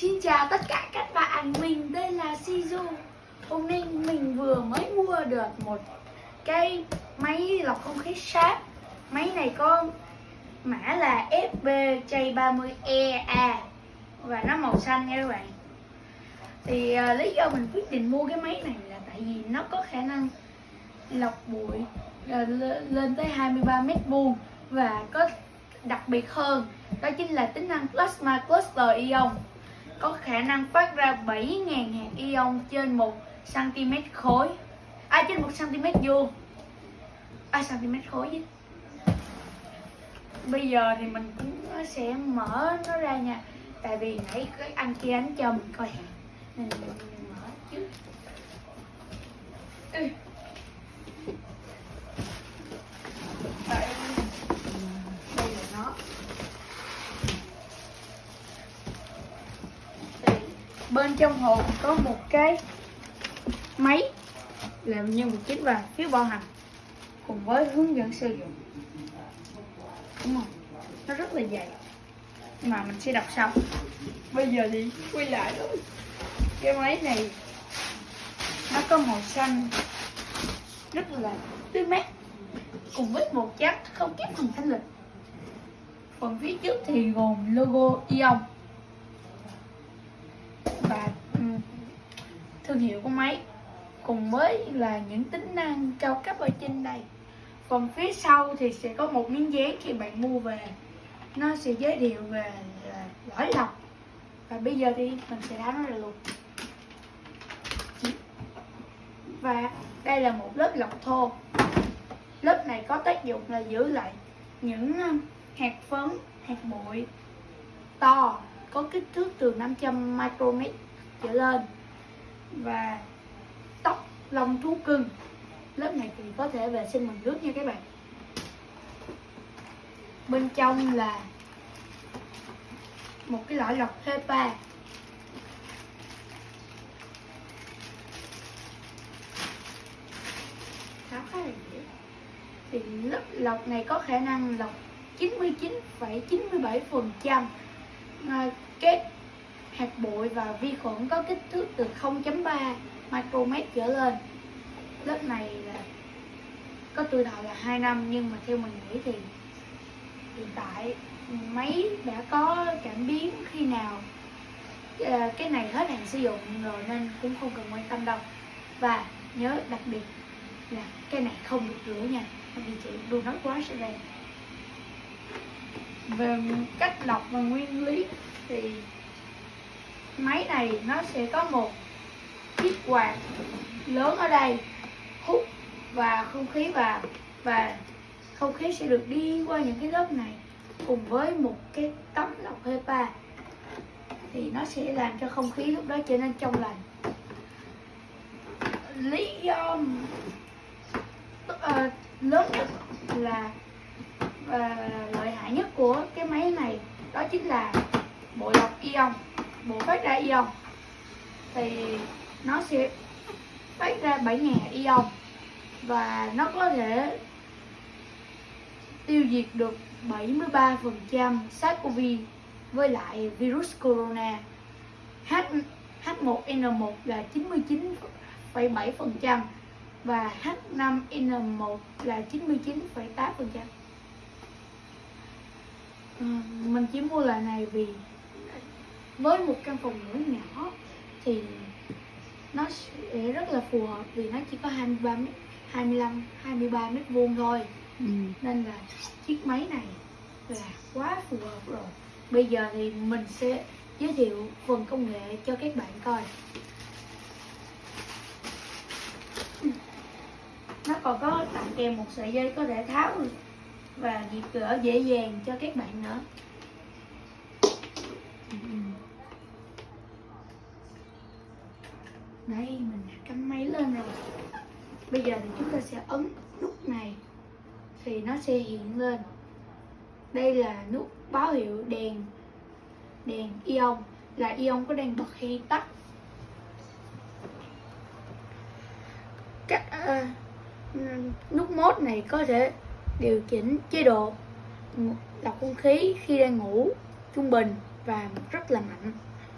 Xin chào tất cả các bạn, mình đây là Shizu. Hôm nay mình vừa mới mua được một cái máy lọc không khí sáp Máy này có mã là FBJ30EA Và nó màu xanh nha các bạn. Thì à, lý do mình quyết định mua cái máy này là tại vì nó có khả năng lọc bụi à, lên tới 23 mét vuông Và có đặc biệt hơn đó chính là tính năng Plasma Cluster Ion có khả năng phát ra 7.000 hạt ion trên 1 cm khối. À trên 1 cm vuông. À cm khối chứ. Bây giờ thì mình cũng sẽ mở nó ra nha. Tại vì nãy cái anh kia anh cho mình coi. Nên mình mở trước. Bên trong hộp có một cái máy làm như một chiếc và phiếu bảo hành cùng với hướng dẫn sử dụng. Đúng không? Nó rất là dày. Mà mình sẽ đọc sau. Bây giờ thì quay lại thôi. Cái máy này, nó có màu xanh, rất là tươi mát, cùng với một chất không kém phần thanh lịch. Phần phía trước thì gồm logo Ion và ừ, thương hiệu của máy, cùng với là những tính năng cao cấp ở trên đây. Còn phía sau thì sẽ có một miếng dán khi bạn mua về. Nó sẽ giới thiệu về à, lõi lọc và bây giờ thì mình sẽ tháo nó ra luôn. Và đây là một lớp lọc thô. Lớp này có tác dụng là giữ lại những à, hạt phấn, hạt bụi to có kích thước từ 500 micromet trở lên và tóc lông thú cưng. Lớp này thì có thể vệ sinh bằng nước nha các bạn. Bên trong là một cái lõi lọc HEPA tháo khá là dễ. Thì lớp lọc này có khả năng lọc 99,97 phần trăm Ờ, cái hạt bụi và vi khuẩn có kích thước từ 0.3 micromet trở lên. Lớp này là có tuổi thọ là 2 năm, nhưng mà theo mình nghĩ thì hiện tại máy đã có cảm biến khi nào? Ờ, cái này hết hạn sử dụng rồi nên cũng không cần quan tâm đâu. Và nhớ đặc biệt là cái này không được rửa nha vì chị luôn nó quá sẽ đây về cách lọc và nguyên lý thì máy này nó sẽ có một chiếc quạt lớn ở đây hút và không khí vào và không khí sẽ được đi qua những cái lớp này cùng với một cái tấm lọc HEPA. Thì nó sẽ làm cho không khí lúc đó trở nên trong lành. Lý do uh, lớn nhất là và lợi hại nhất của cái máy này đó chính là bộ lọc ion bộ phát ra ion thì nó sẽ phát ra 7.000 ion và nó có thể tiêu diệt được 73% SARS-CoV với lại virus corona H H1N1 là 99,7% và H5N1 là 99,8%. Ừ, mình chỉ mua loại này vì với một căn phòng ngủ nhỏ thì nó sẽ rất là phù hợp vì nó chỉ có 23 mét 25 23 mét vuông thôi. Ừ. nên là chiếc máy này là quá phù hợp rồi. Bây giờ thì mình sẽ giới thiệu phần công nghệ cho các bạn coi. Nó còn có tặng kèm một sợi dây có thể tháo và diệt cửa dễ dàng cho các bạn nữa Ừ, ừ. đây mình đã cắm máy lên rồi. Bây giờ thì chúng ta sẽ ấn nút này thì nó sẽ hiện lên. Đây là nút báo hiệu đèn đèn ion là ion có đang bật hay tắt các uh, nút mốt này có thể điều chỉnh chế độ lọc không khí khi đang ngủ trung bình và rất là mạnh.